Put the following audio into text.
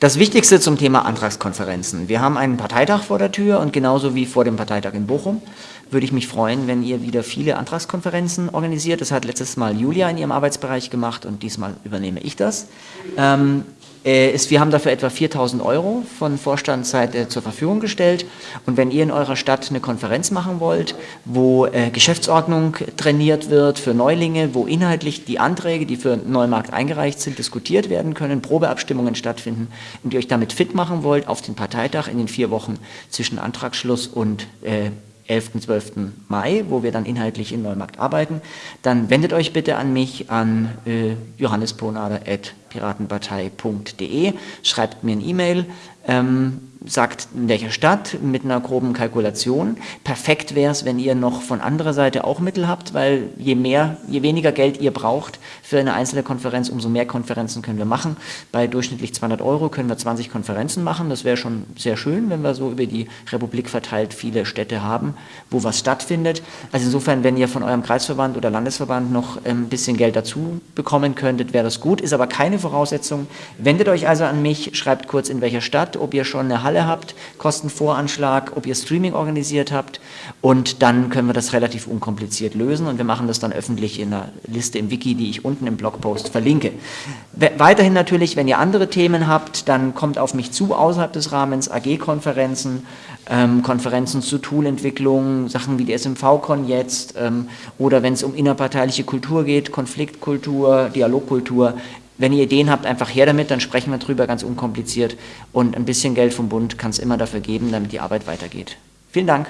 Das Wichtigste zum Thema Antragskonferenzen. Wir haben einen Parteitag vor der Tür und genauso wie vor dem Parteitag in Bochum würde ich mich freuen, wenn ihr wieder viele Antragskonferenzen organisiert. Das hat letztes Mal Julia in ihrem Arbeitsbereich gemacht und diesmal übernehme ich das. Ähm, äh, ist, wir haben dafür etwa 4.000 Euro von Vorstandsseite zur Verfügung gestellt. Und wenn ihr in eurer Stadt eine Konferenz machen wollt, wo äh, Geschäftsordnung trainiert wird für Neulinge, wo inhaltlich die Anträge, die für Neumarkt eingereicht sind, diskutiert werden können, Probeabstimmungen stattfinden und ihr euch damit fit machen wollt auf den Parteitag in den vier Wochen zwischen Antragsschluss und äh, 11. 12. Mai, wo wir dann inhaltlich in Neumarkt arbeiten, dann wendet euch bitte an mich an äh, johannesponader.piratenpartei.de, schreibt mir ein E-Mail, ähm, sagt, in welcher Stadt, mit einer groben Kalkulation. Perfekt wäre es, wenn ihr noch von anderer Seite auch Mittel habt, weil je mehr, je weniger Geld ihr braucht für eine einzelne Konferenz, umso mehr Konferenzen können wir machen. Bei durchschnittlich 200 Euro können wir 20 Konferenzen machen. Das wäre schon sehr schön, wenn wir so über die Republik verteilt viele Städte haben, wo was stattfindet. Also insofern, wenn ihr von eurem Kreisverband oder Landesverband noch ein bisschen Geld dazu bekommen könntet, wäre das gut, ist aber keine Voraussetzung. Wendet euch also an mich, schreibt kurz in welcher Stadt, ob ihr schon eine Halle habt, Kostenvoranschlag, ob ihr Streaming organisiert habt und dann können wir das relativ unkompliziert lösen und wir machen das dann öffentlich in einer Liste im Wiki, die ich unten im Blogpost verlinke. Weiterhin natürlich, wenn ihr andere Themen habt, dann kommt auf mich zu außerhalb des Rahmens AG-Konferenzen, ähm, Konferenzen zur Toolentwicklung, Sachen wie die SMV-Con jetzt ähm, oder wenn es um innerparteiliche Kultur geht, Konfliktkultur, Dialogkultur, wenn ihr Ideen habt, einfach her damit, dann sprechen wir drüber, ganz unkompliziert. Und ein bisschen Geld vom Bund kann es immer dafür geben, damit die Arbeit weitergeht. Vielen Dank.